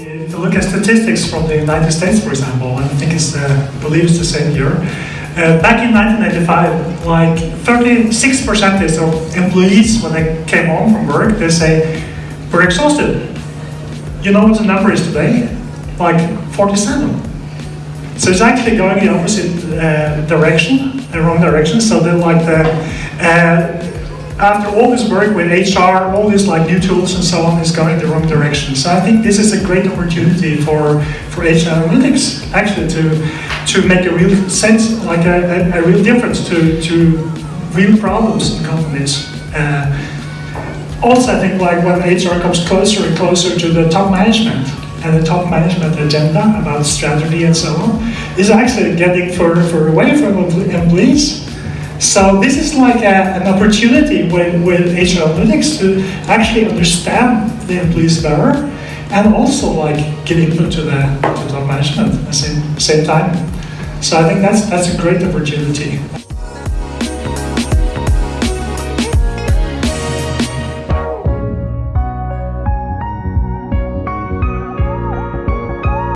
You look at statistics from the United States, for example, I think it's, uh, I believe it's the same year. Uh, back in 1995, like 36% of employees, when they came home from work, they say, we're exhausted. You know what the number is today? Like 47. So it's actually going the opposite uh, direction, the wrong direction. So they're like the, after all this work with HR, all these like new tools and so on is going the wrong direction. So I think this is a great opportunity for, for HR analytics actually to, to make a real sense, like a, a, a real difference to, to real problems in companies. Uh, also, I think like when HR comes closer and closer to the top management and the top management agenda about strategy and so on, is actually getting further, further away from employees. So this is like a, an opportunity with, with HR Analytics to actually understand the employees better and also like give input to the, to top management at the same, same time. So I think that's, that's a great opportunity.